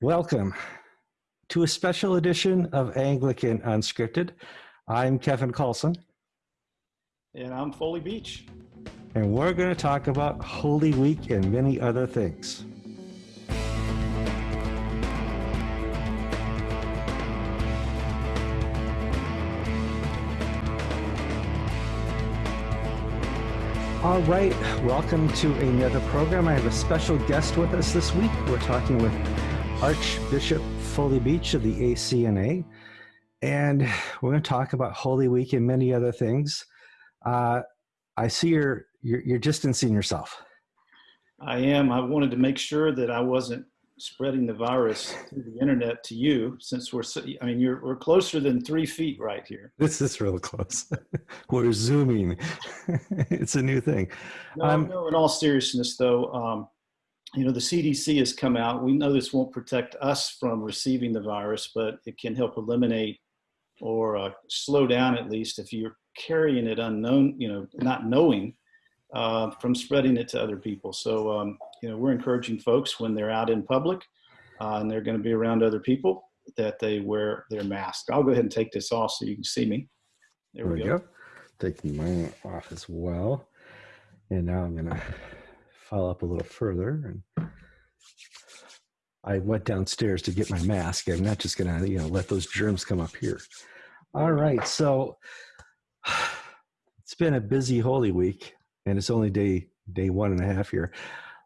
Welcome to a special edition of Anglican Unscripted. I'm Kevin Kallsen. And I'm Foley Beach. And we're going to talk about Holy Week and many other things. All right, welcome to another program. I have a special guest with us this week. We're talking with Archbishop Foley Beach of the ACNA. And we're going to talk about Holy Week and many other things. Uh, I see you're, you're, you're distancing yourself. I am. I wanted to make sure that I wasn't spreading the virus through the internet to you since we're i mean you're we're closer than three feet right here this is real close we're zooming it's a new thing no, um, no in all seriousness though um, you know, the CDC has come out. We know this won't protect us from receiving the virus, but it can help eliminate or uh, slow down at least if you're carrying it unknown, you know, not knowing uh, from spreading it to other people. So, um, you know, we're encouraging folks when they're out in public uh, and they're going to be around other people that they wear their mask. I'll go ahead and take this off so you can see me. There, there we go. go. Taking mine off as well. And now I'm going to follow up a little further and I went downstairs to get my mask. I'm not just gonna, you know, let those germs come up here. All right, so it's been a busy Holy Week, and it's only day day one and a half here.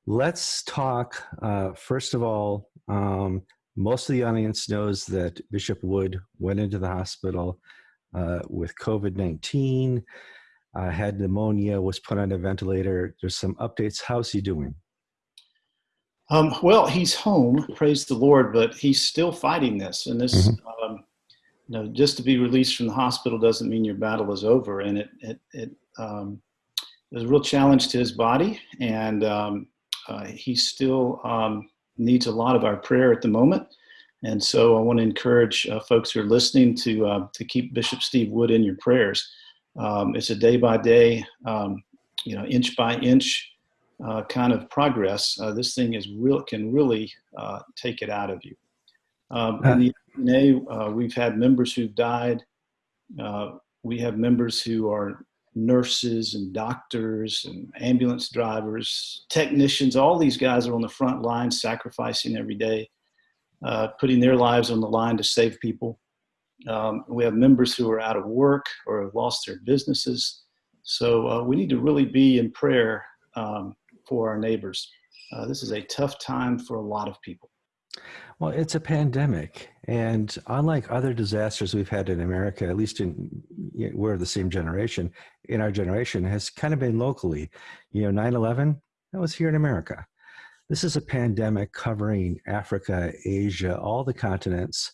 Let's talk. Uh, first of all, um, most of the audience knows that Bishop Wood went into the hospital uh, with COVID nineteen uh, had pneumonia, was put on a ventilator. There's some updates. How's he doing? Um, well, he's home, praise the Lord, but he's still fighting this. And this, mm-hmm. um, you know, just to be released from the hospital doesn't mean your battle is over. And it, it, it um, was a real challenge to his body, and um, uh, he still um, needs a lot of our prayer at the moment. And so I want to encourage uh, folks who are listening to uh, to keep Bishop Steve Wood in your prayers. Um, it's a day by day, um, you know, inch by inch uh, kind of progress. Uh, this thing is real can really uh, take it out of you. Um, in the NA, uh, we've had members who've died. Uh, we have members who are nurses and doctors and ambulance drivers, technicians. All these guys are on the front line, sacrificing every day, uh, putting their lives on the line to save people. Um, we have members who are out of work or have lost their businesses. So uh, we need to really be in prayer um, for our neighbors. Uh, this is a tough time for a lot of people. Well, it's a pandemic, and unlike other disasters we've had in America, at least in we're the same generation. In our generation, has kind of been locally. You know, 9/11 that was here in America. This is a pandemic covering Africa, Asia, all the continents.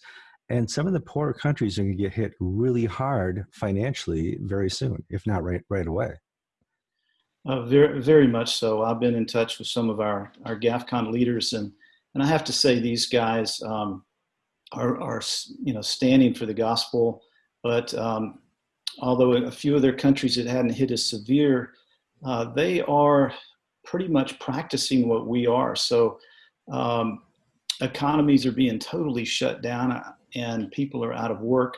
And some of the poorer countries are going to get hit really hard financially very soon, if not right right away. Uh, very, very much so. I've been in touch with some of our our GAFCON leaders, and and I have to say these guys um, are are you know standing for the gospel. But um, although a few of their countries it hadn't hit as severe, uh, they are pretty much practicing what we are. So um, economies are being totally shut down and people are out of work,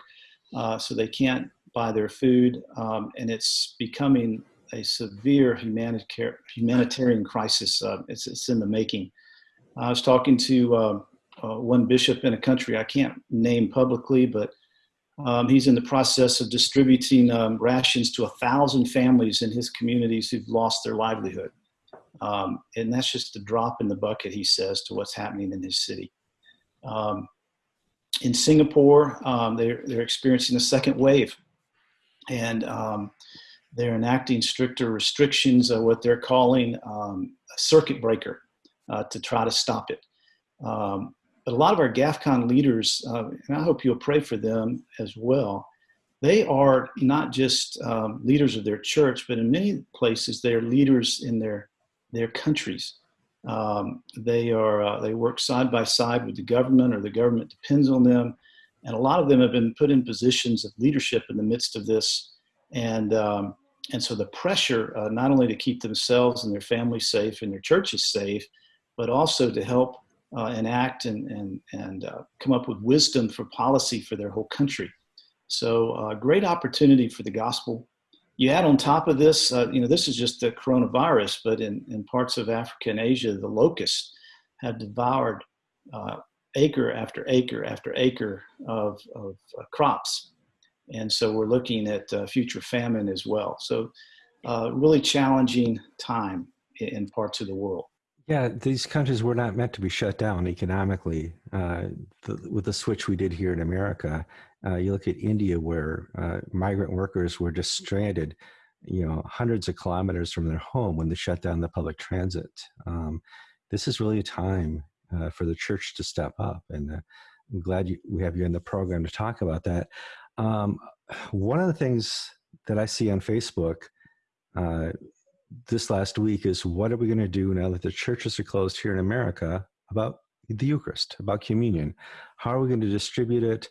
uh, so they can't buy their food, um, and it's becoming a severe humanitarian humanitarian crisis. Uh, it's, it's in the making. I was talking to uh, uh, one bishop in a country I can't name publicly, but um, he's in the process of distributing um, rations to a thousand families in his communities who've lost their livelihood. Um, and that's just a drop in the bucket, he says, to what's happening in his city. In Singapore, um, they're, they're experiencing a second wave. And um, they're enacting stricter restrictions, of what they're calling um, a circuit breaker uh, to try to stop it. Um, but a lot of our GAFCON leaders, uh, and I hope you'll pray for them as well, they are not just um, leaders of their church, but in many places they are leaders in their, their countries. Um, they are uh, they work side by side with the government, or the government depends on them, and a lot of them have been put in positions of leadership in the midst of this, and um, and so the pressure uh, not only to keep themselves and their families safe and their churches safe, but also to help uh, enact and, and, and uh, come up with wisdom for policy for their whole country. So, uh, great opportunity for the gospel. You add on top of this, uh, you know, this is just the coronavirus, but in, in parts of Africa and Asia, the locusts have devoured uh, acre after acre after acre of, of uh, crops. And so we're looking at uh, future famine as well. So, uh, really challenging time in, in parts of the world. Yeah, these countries were not meant to be shut down economically. Uh, the, with the switch we did here in America, uh, you look at India, where uh, migrant workers were just stranded, you know, hundreds of kilometers from their home when they shut down the public transit. Um, this is really a time uh, for the church to step up, and uh, I'm glad you, we have you in the program to talk about that. Um, one of the things that I see on Facebook uh, this last week is what are we going to do now that the churches are closed here in America about the Eucharist, about communion? How are we going to distribute it?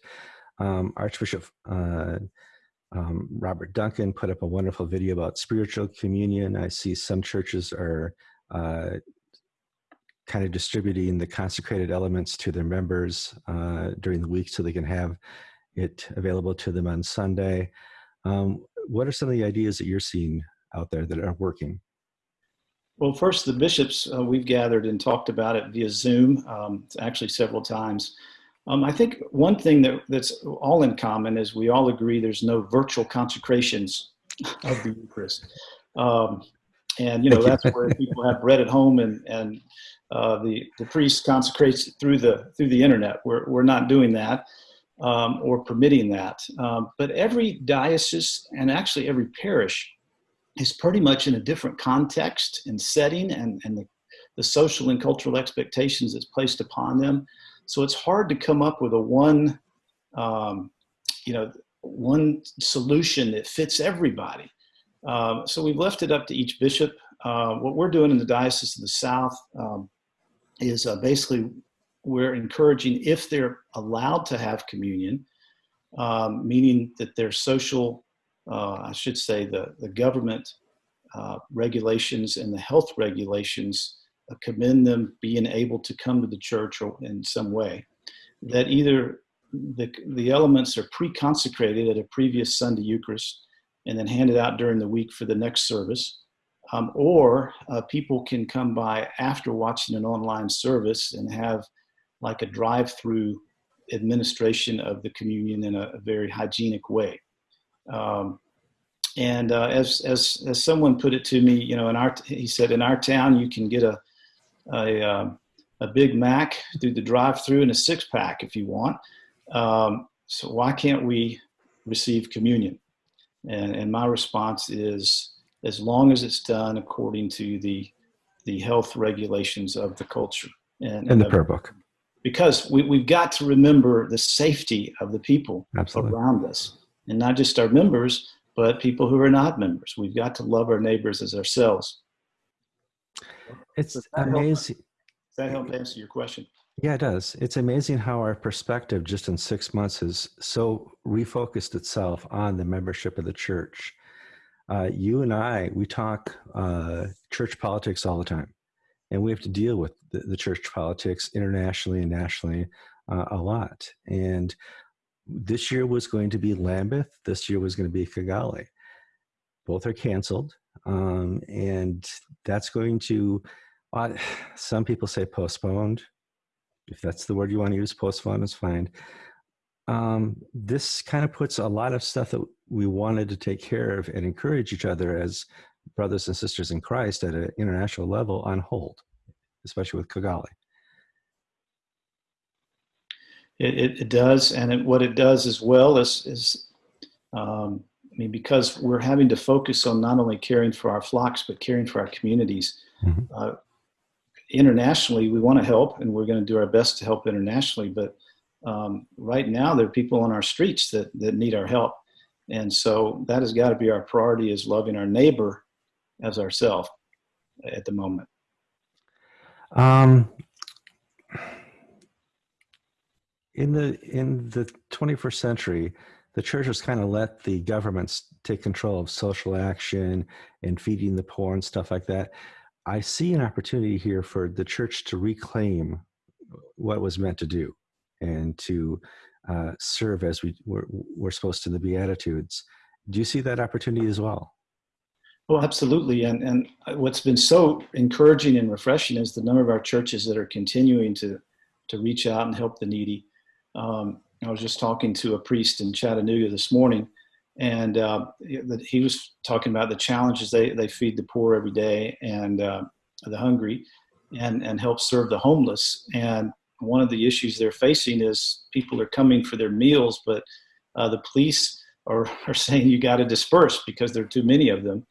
Um, Archbishop uh, um, Robert Duncan put up a wonderful video about spiritual communion. I see some churches are uh, kind of distributing the consecrated elements to their members uh, during the week so they can have it available to them on Sunday. Um, what are some of the ideas that you're seeing out there that are working? Well, first, the bishops, uh, we've gathered and talked about it via Zoom, um, actually several times. Um, I think one thing that, that's all in common is we all agree there's no virtual consecrations of the Eucharist. Um, and, you know, that's where people have bread at home and, and uh, the, the priest consecrates through the, through the internet. We're, we're not doing that um, or permitting that. Um, but every diocese and actually every parish is pretty much in a different context and setting and, and the, the social and cultural expectations that's placed upon them. So it's hard to come up with a one, um, you know, one solution that fits everybody. Um, so we've left it up to each bishop. Uh, what we're doing in the Diocese of the South um, is uh, basically we're encouraging if they're allowed to have communion, um, meaning that their social uh, I should say, the, the government uh, regulations and the health regulations commend them being able to come to the church or in some way. That either the, the elements are pre consecrated at a previous Sunday Eucharist and then handed out during the week for the next service. Um, or uh, people can come by after watching an online service and have like a drive through administration of the communion in a, a very hygienic way. Um, and uh, as, as, as someone put it to me, you know, in our, he said, in our town, you can get a, a, um, a Big Mac through the drive through and a six pack if you want. Um, so why can't we receive communion? And, and my response is, as long as it's done according to the, the health regulations of the culture. And, and the prayer book. Because we, we've got to remember the safety of the people Absolutely. around us and not just our members, but people who are not members. We've got to love our neighbors as ourselves. It's amazing. Help, does that help answer your question? Yeah, it does. It's amazing how our perspective just in six months has so refocused itself on the membership of the church. Uh, you and I, we talk uh, church politics all the time, and we have to deal with the, the church politics internationally and nationally uh, a lot. And this year was going to be Lambeth. This year was going to be Kigali. Both are canceled, um, and that's going to. Uh, some people say postponed. If that's the word you want to use, postponed is fine. Um, this kind of puts a lot of stuff that we wanted to take care of and encourage each other as brothers and sisters in Christ at an international level on hold, especially with Kigali. It, it, it does, and it, what it does as well is, is um, mean, because we're having to focus on not only caring for our flocks, but caring for our communities. Mm-hmm. Uh, internationally, we want to help, and we're going to do our best to help internationally. But um, right now, there are people on our streets that, that need our help. And so that has got to be our priority is loving our neighbor as ourselves at the moment. Um, in the in the 21st century the church has kind of let the governments take control of social action and feeding the poor and stuff like that i see an opportunity here for the church to reclaim what was meant to do and to uh, serve as we were, we're supposed to the Beatitudes. Do you see that opportunity as well? Well, absolutely. And, and what's been so encouraging and refreshing is the number of our churches that are continuing to, to reach out and help the needy. Um, I was just talking to a priest in Chattanooga this morning, and uh, he was talking about the challenges they, they feed the poor every day and uh, the hungry and, and help serve the homeless. And one of the issues they're facing is people are coming for their meals, but uh, the police are, are saying you got to disperse because there are too many of them.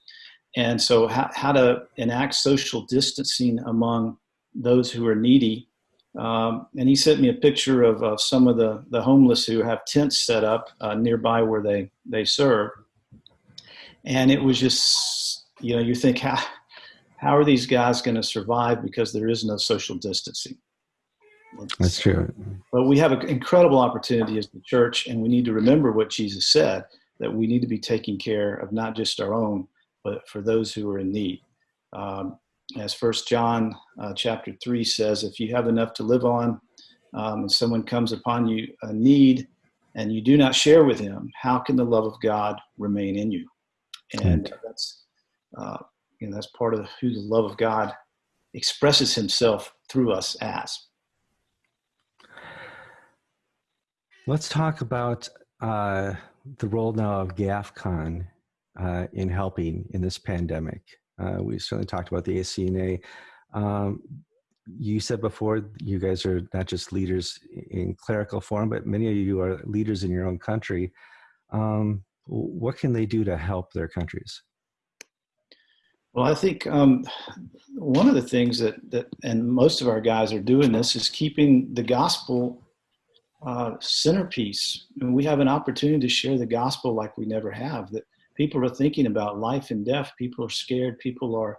And so, how, how to enact social distancing among those who are needy. Um, and he sent me a picture of uh, some of the, the homeless who have tents set up uh, nearby where they, they serve. And it was just, you know, you think, how, how are these guys going to survive because there is no social distancing? That's true. But we have an incredible opportunity as the church, and we need to remember what Jesus said that we need to be taking care of not just our own, but for those who are in need. Um, as First John uh, chapter three says, if you have enough to live on, um, and someone comes upon you a need, and you do not share with him, how can the love of God remain in you? And that's uh, you know that's part of who the love of God expresses Himself through us as. Let's talk about uh, the role now of GAFCON uh, in helping in this pandemic. Uh, we certainly talked about the ACNA. Um, you said before you guys are not just leaders in clerical form, but many of you are leaders in your own country. Um, what can they do to help their countries? Well, I think um, one of the things that, that, and most of our guys are doing this, is keeping the gospel uh, centerpiece. And we have an opportunity to share the gospel like we never have. That people are thinking about life and death. People are scared. People are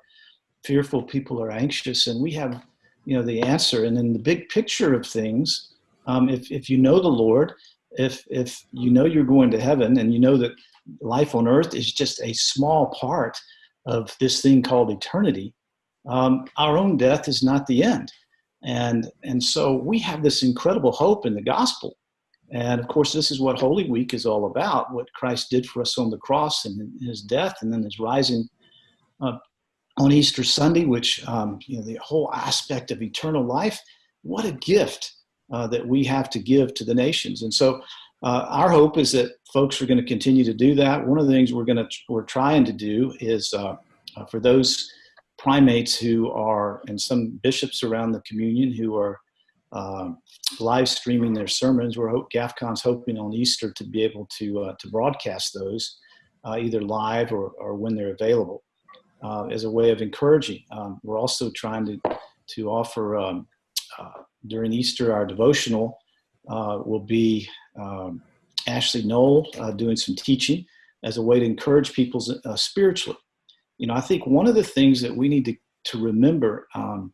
fearful. People are anxious, and we have, you know, the answer. And in the big picture of things, um, if if you know the Lord, if if you know you're going to heaven, and you know that life on earth is just a small part of this thing called eternity, um, our own death is not the end. And, and so we have this incredible hope in the gospel. And of course, this is what Holy Week is all about what Christ did for us on the cross and his death, and then his rising uh, on Easter Sunday, which, um, you know, the whole aspect of eternal life. What a gift uh, that we have to give to the nations. And so, uh, our hope is that folks are going to continue to do that. One of the things we're going to we're trying to do is uh, uh, for those primates who are, and some bishops around the communion who are uh, live streaming their sermons. We're hope, GAFCON's hoping on Easter to be able to uh, to broadcast those uh, either live or, or when they're available uh, as a way of encouraging. Um, we're also trying to to offer um, uh, during Easter our devotional will be um, Ashley Null doing some teaching as a way to encourage people spiritually you know, I think one of the things that we need to, to remember um,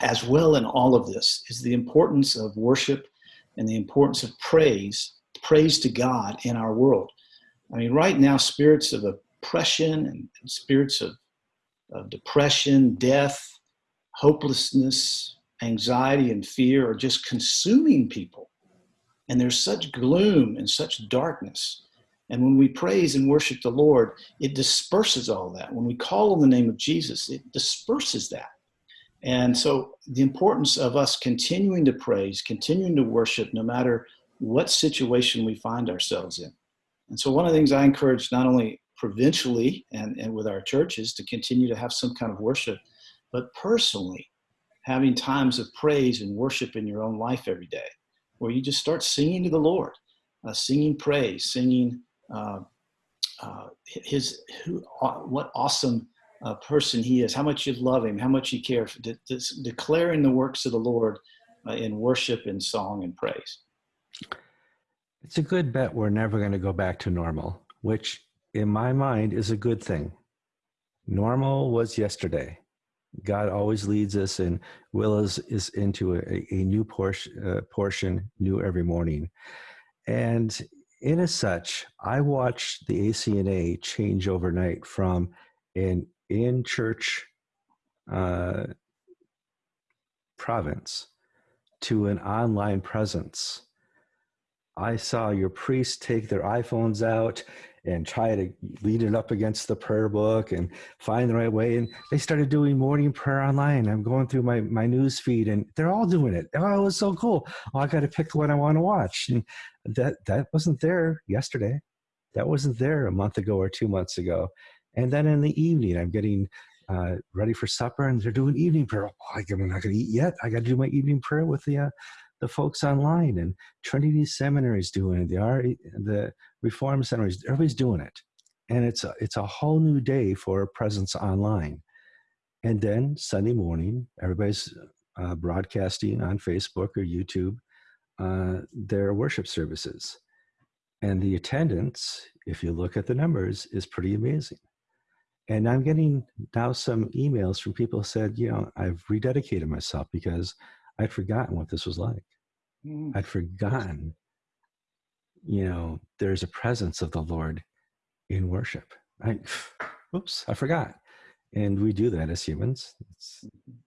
as well in all of this is the importance of worship and the importance of praise, praise to God in our world. I mean, right now, spirits of oppression and, spirits of, of depression, death, hopelessness, anxiety, and fear are just consuming people. And there's such gloom and such darkness. And when we praise and worship the Lord, it disperses all that. When we call on the name of Jesus, it disperses that. And so, the importance of us continuing to praise, continuing to worship, no matter what situation we find ourselves in. And so, one of the things I encourage not only provincially and, and with our churches to continue to have some kind of worship, but personally, having times of praise and worship in your own life every day, where you just start singing to the Lord, uh, singing praise, singing uh, uh, his who, what awesome uh, person he is, how much you love him, how much you care, for, de- de- declaring the works of the Lord uh, in worship and song and praise. It's a good bet we're never going to go back to normal, which in my mind is a good thing. Normal was yesterday. God always leads us and will us is into a, a new portion, uh, portion new every morning. And in as such, I watched the ACNA change overnight from an in church uh, province to an online presence. I saw your priests take their iPhones out and try to lead it up against the prayer book and find the right way. And they started doing morning prayer online. I'm going through my, my news feed and they're all doing it. Oh, it was so cool. Oh, I got to pick what I want to watch. And that, that wasn't there yesterday. That wasn't there a month ago or two months ago. And then in the evening, I'm getting uh, ready for supper and they're doing evening prayer. Oh, I'm not going to eat yet. I got to do my evening prayer with the, uh, the folks online and Trinity seminaries doing it. The, the reform seminaries, everybody's doing it. And it's a, it's a whole new day for presence online. And then Sunday morning, everybody's uh, broadcasting on Facebook or YouTube uh, their worship services. And the attendance, if you look at the numbers, is pretty amazing. And I'm getting now some emails from people who said, you know, I've rededicated myself because I'd forgotten what this was like. Mm. I'd forgotten, you know, there's a presence of the Lord in worship. I, oops, I forgot. And we do that as humans. It's,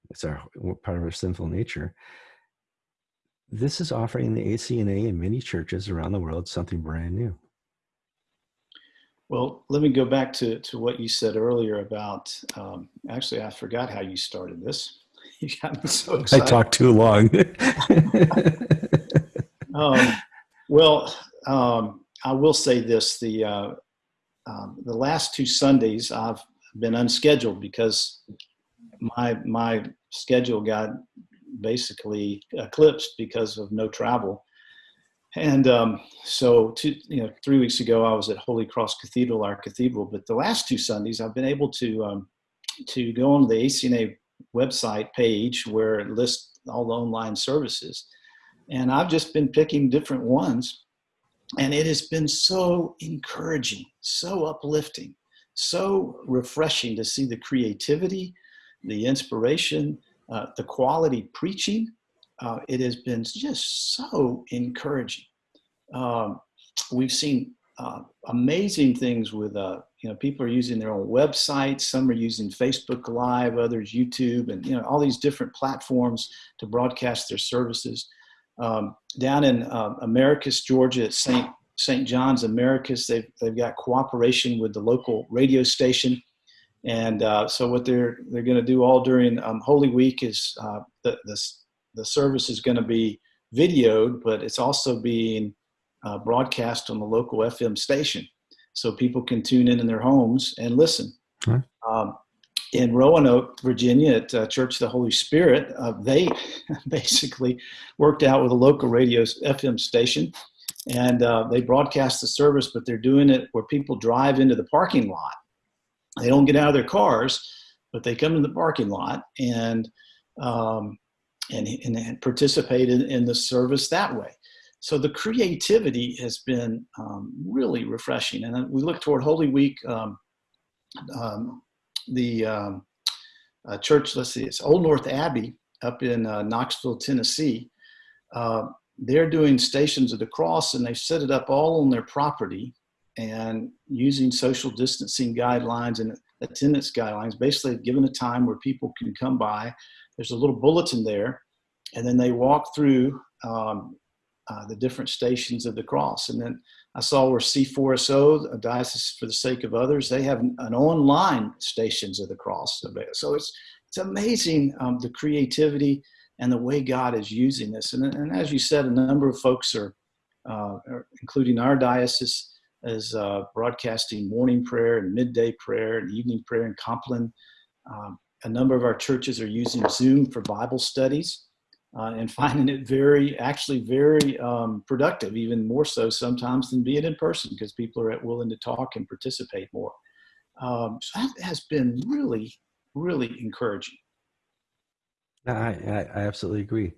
it's our part of our sinful nature. This is offering the ACNA in many churches around the world something brand new. Well, let me go back to, to what you said earlier about, um, actually, I forgot how you started this. You got me so excited. I talked too long. um, well, um, I will say this: the uh, um, the last two Sundays I've been unscheduled because my my schedule got basically eclipsed because of no travel. And um, so, two, you know, three weeks ago I was at Holy Cross Cathedral, our cathedral. But the last two Sundays I've been able to um, to go on the ACNA website page where it lists all the online services. And I've just been picking different ones. And it has been so encouraging, so uplifting, so refreshing to see the creativity, the inspiration, uh, the quality preaching. Uh, it has been just so encouraging. Um, we've seen uh, amazing things with uh, you know people are using their own websites some are using facebook live others youtube and you know all these different platforms to broadcast their services um, down in uh, americus georgia at st st john's americus they've, they've got cooperation with the local radio station and uh, so what they're they're going to do all during um, holy week is uh, the, the, the service is going to be videoed but it's also being uh, broadcast on the local FM station, so people can tune in in their homes and listen. Um, in Roanoke, Virginia, at uh, Church of the Holy Spirit, uh, they basically worked out with a local radio FM station, and uh, they broadcast the service. But they're doing it where people drive into the parking lot. They don't get out of their cars, but they come in the parking lot and um, and, and participate in, in the service that way so the creativity has been um, really refreshing. And we look toward Holy Week. Um, um, the um, uh, church, let's see, it's Old North Abbey up in uh, Knoxville, Tennessee. Uh, they're doing Stations of the Cross, and they set it up all on their property and using social distancing guidelines and attendance guidelines. Basically, given a time where people can come by. There's a little bulletin there, and then they walk through um, uh, the different stations of the cross. And then I saw where C4SO, a Diocese for the Sake of Others, they have an online stations of the cross. So it's it's amazing um, the creativity and the way God is using this. And, and as you said, a number of folks are, uh, including our diocese, is uh, broadcasting morning prayer and midday prayer and evening prayer in Compline. Um, a number of our churches are using Zoom for Bible studies uh, and finding it very, actually very um, productive, even more so sometimes than being in person because people are willing to talk and participate more. Um, so that has been really, really encouraging. I, I, I, absolutely agree.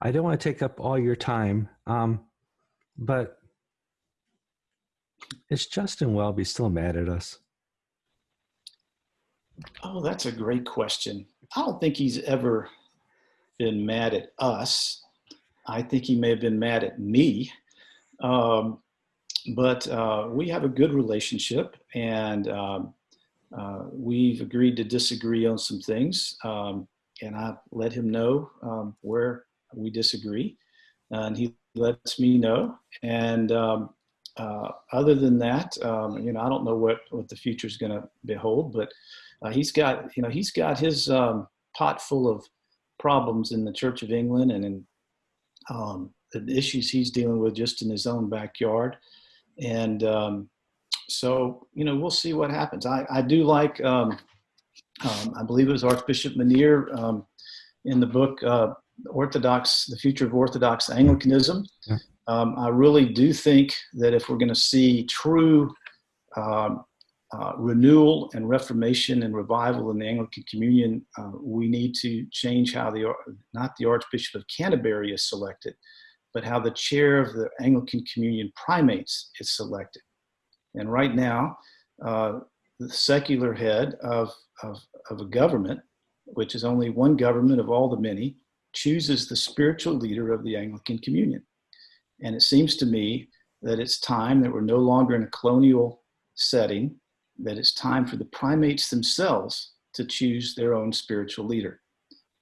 I don't want to take up all your time, um, but is Justin Welby still mad at us? Oh, that's a great question. I don't think he's ever been mad at us. I think he may have been mad at me. Um, but uh, we have a good relationship and um, uh, we've agreed to disagree on some things. Um, and I let him know um, where we disagree, and he lets me know. And um, uh, other than that, um, you know, I don't know what what the future is going to behold, but uh, he's got you know he's got his um, pot full of problems in the Church of England and in um, the issues he's dealing with just in his own backyard. And um, so, you know, we'll see what happens. I, I do like, um, um, I believe it was Archbishop Mouneer in the book uh, Orthodox, The Future of Orthodox Anglicanism. Yeah. Um, I really do think that if we're going to see true um, uh, renewal and reformation and revival in the Anglican Communion, uh, we need to change how the, not the Archbishop of Canterbury is selected, but how the chair of the Anglican Communion primates is selected. And right now, uh, the secular head of, of, of a government, which is only one government of all the many, chooses the spiritual leader of the Anglican Communion. And it seems to me that it's time that we're no longer in a colonial setting, that it's time for the primates themselves to choose their own spiritual leader.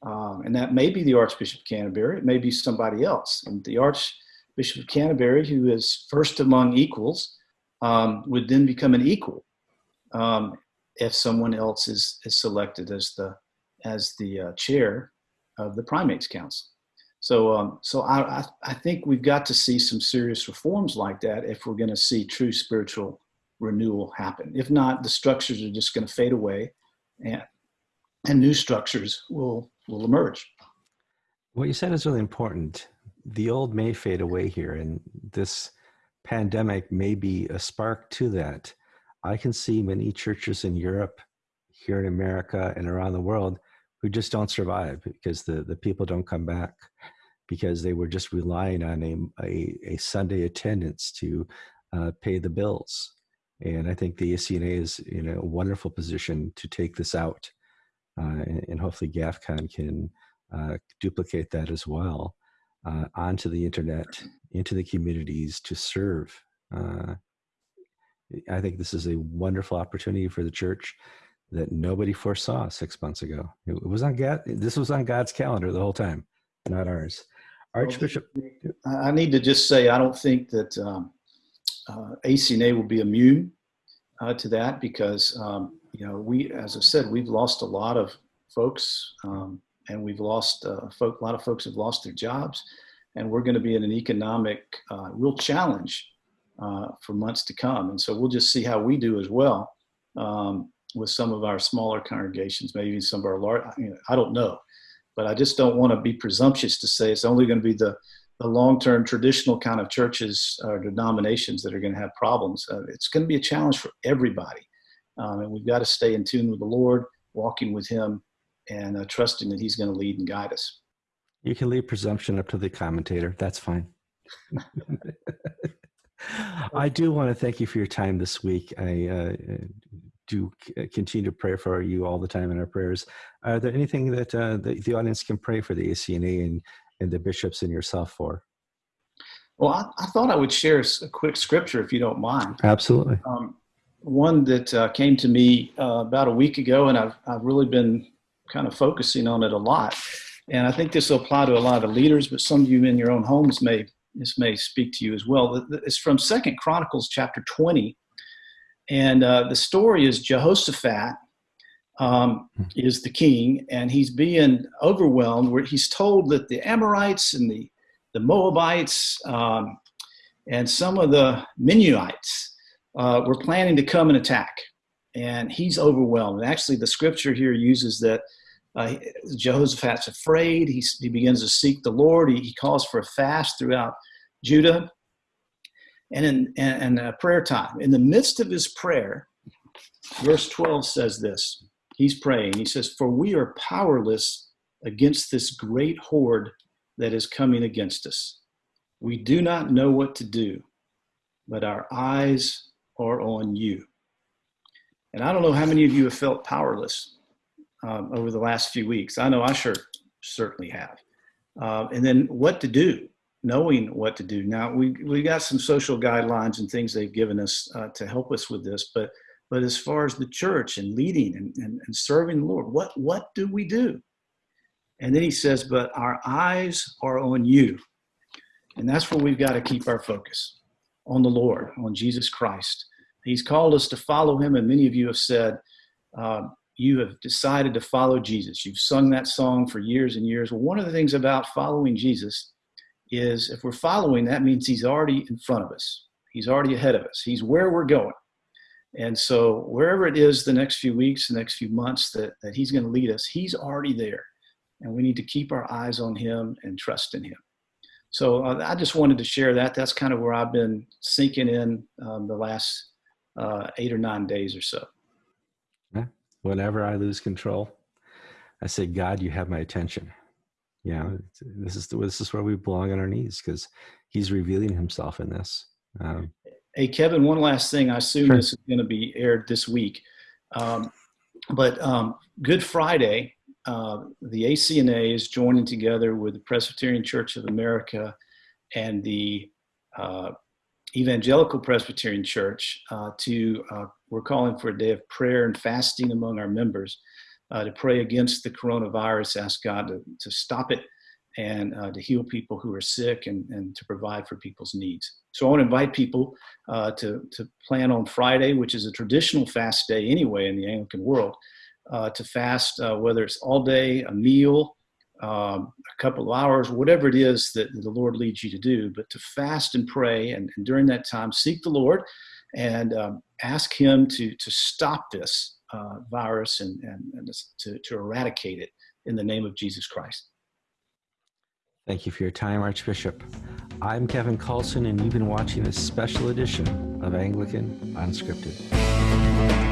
Um, and that may be the Archbishop of Canterbury, it may be somebody else. And the Archbishop of Canterbury, who is first among equals, um, would then become an equal um, if someone else is, is selected as the, as the uh, chair of the Primates Council. So, um, so I, I, think we've got to see some serious reforms like that if we're going to see true spiritual renewal happen. If not, the structures are just going to fade away, and and new structures will will emerge. What you said is really important. The old may fade away here, and this pandemic may be a spark to that. I can see many churches in Europe, here in America, and around the world who just don't survive because the, the people don't come back because they were just relying on a, a, a Sunday attendance to uh, pay the bills. And I think the ACNA is in a wonderful position to take this out uh, and, and, hopefully GAFCON can uh, duplicate that as well uh, onto the internet, into the communities to serve. I think this is a wonderful opportunity for the church that nobody foresaw six months ago. It was on God. This was on God's calendar the whole time, not ours. Archbishop. I need to just say I don't think that um, uh, ACNA will be immune uh, to that because um, you know, we, as I said, we've lost a lot of folks, um, and we've lost uh, folk, a lot of folks have lost their jobs, and we're going to be in an economic uh, real challenge uh, for months to come. And so we'll just see how we do as well um, with some of our smaller congregations, maybe some of our large. You know, I don't know, but I just don't want to be presumptuous to say it's only going to be the the long-term traditional kind of churches or denominations that are going to have problems. Uh, it's going to be a challenge for everybody. Um, and we've got to stay in tune with the Lord, walking with Him, and uh, trusting that He's going to lead and guide us. You can leave presumption up to the commentator. That's fine. I do want to thank you for your time this week. I uh, do continue to pray for you all the time in our prayers. Are there anything that uh, the, the, audience can pray for the ACNA and, and the bishops and yourself for? Well, I, I, thought I would share a quick scripture if you don't mind. Absolutely. Um, one that uh, came to me uh, about a week ago, and I've, I've really been kind of focusing on it a lot. And I think this will apply to a lot of leaders, but some of you in your own homes may this may speak to you as well. It's from Second Chronicles chapter 20, and uh, the story is Jehoshaphat um, is the king, and he's being overwhelmed. Where he's told that the Amorites and the the Moabites um, and some of the Meunites uh, were planning to come and attack. And he's overwhelmed. And actually, the scripture here uses that uh, Jehoshaphat's afraid. He, he begins to seek the Lord. He, he calls for a fast throughout Judah and in and, prayer time. In the midst of his prayer, verse 12 says this He's praying. He says, For we are powerless against this great horde that is coming against us. We do not know what to do, but our eyes are on you. And I don't know how many of you have felt powerless um, over the last few weeks. I know I sure certainly have. Uh, and then what to do, knowing what to do. Now we we got some social guidelines and things they've given us uh, to help us with this, but but as far as the church and leading and, and, and serving the Lord, what what do we do? And then he says, But our eyes are on you. And that's where we've got to keep our focus on the Lord, on Jesus Christ. He's called us to follow him. And many of you have said, uh, you have decided to follow Jesus. You've sung that song for years and years. Well, one of the things about following Jesus is if we're following, that means he's already in front of us. He's already ahead of us. He's where we're going. And so wherever it is the next few weeks, the next few months that, that he's going to lead us, he's already there. And we need to keep our eyes on him and trust in him. So uh, I just wanted to share that. That's kind of where I've been sinking in um, the last uh, eight or nine days or so. Whenever I lose control, I say, God, you have my attention. You know, this is the, this is where we belong on our knees because He's revealing Himself in this. Um, hey, Kevin, one last thing. I assume Sure. this is going to be aired this week, um, but um, Good Friday, uh, the ACNA is joining together with the Presbyterian Church of America and the uh, Evangelical Presbyterian Church uh, to, uh, we're calling for a day of prayer and fasting among our members uh, to pray against the coronavirus, ask God to, to stop it and uh, to heal people who are sick and, and to provide for people's needs. So I want to invite people uh, to, to plan on Friday, which is a traditional fast day anyway in the Anglican world, uh, to fast, uh, whether it's all day, a meal, um, a couple of hours, whatever it is that the Lord leads you to do, but to fast and pray. And, and during that time, seek the Lord and um, ask Him to, to stop this uh, virus and, and, and to, to eradicate it in the name of Jesus Christ. Thank you for your time, Archbishop. I'm Kevin Kallsen, and you've been watching this special edition of Anglican Unscripted.